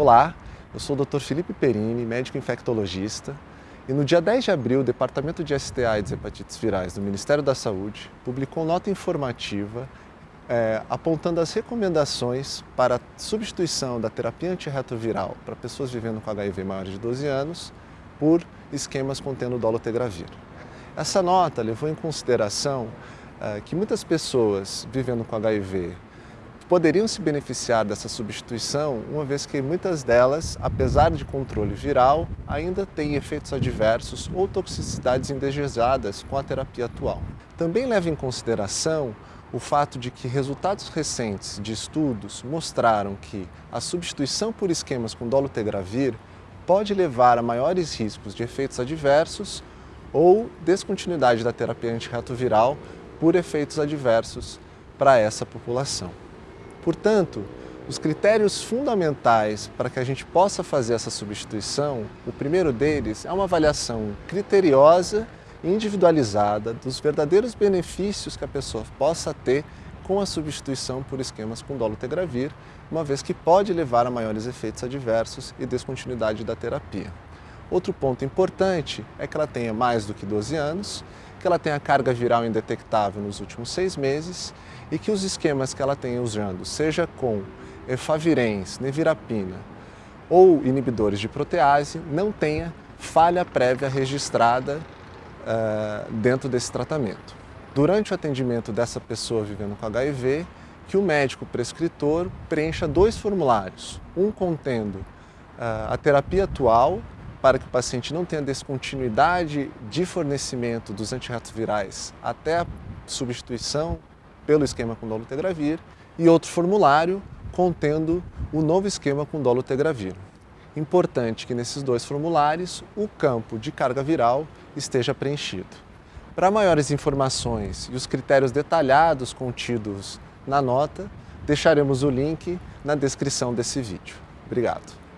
Olá, eu sou o Dr. Felipe Perini, médico infectologista, e no dia 10 de abril, o Departamento de STA e Hepatites Virais do Ministério da Saúde publicou nota informativa é, apontando as recomendações para a substituição da terapia antirretroviral para pessoas vivendo com HIV maiores de 12 anos por esquemas contendo dolutegravir. Essa nota levou em consideração é, que muitas pessoas vivendo com HIV poderiam se beneficiar dessa substituição, uma vez que muitas delas, apesar de controle viral, ainda têm efeitos adversos ou toxicidades indesejadas com a terapia atual. Também leva em consideração o fato de que resultados recentes de estudos mostraram que a substituição por esquemas com dolutegravir pode levar a maiores riscos de efeitos adversos ou descontinuidade da terapia antirretroviral por efeitos adversos para essa população. Portanto, os critérios fundamentais para que a gente possa fazer essa substituição, o primeiro deles é uma avaliação criteriosa e individualizada dos verdadeiros benefícios que a pessoa possa ter com a substituição por esquemas com dolutegravir, uma vez que pode levar a maiores efeitos adversos e descontinuidade da terapia. Outro ponto importante é que ela tenha mais do que 12 anos, que ela tenha carga viral indetectável nos últimos seis meses e que os esquemas que ela tenha usando, seja com efavirenz, nevirapina ou inibidores de protease, não tenha falha prévia registrada uh, dentro desse tratamento. Durante o atendimento dessa pessoa vivendo com HIV, que o médico prescritor preencha dois formulários, um contendo uh, a terapia atual para que o paciente não tenha descontinuidade de fornecimento dos antirretrovirais até a substituição pelo esquema com dolutegravir e outro formulário contendo o novo esquema com dolutegravir. Importante que nesses dois formulários o campo de carga viral esteja preenchido. Para maiores informações e os critérios detalhados contidos na nota, deixaremos o link na descrição desse vídeo. Obrigado.